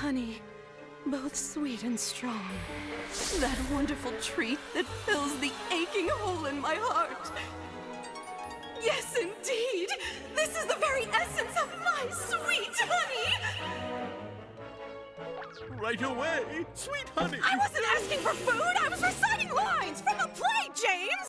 honey, both sweet and strong. That wonderful treat that fills the aching hole in my heart. Yes, indeed! This is the very essence of my sweet honey! Right away, sweet honey. I wasn't asking for food!